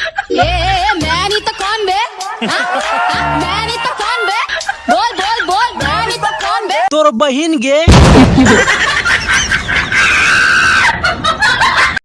ए, ए, मैं नहीं तो कौन बे हाँ? हाँ? मैं नहीं तो कौन बे बोल बोल बोल मैं नहीं तो कौन बे तोर बहन गे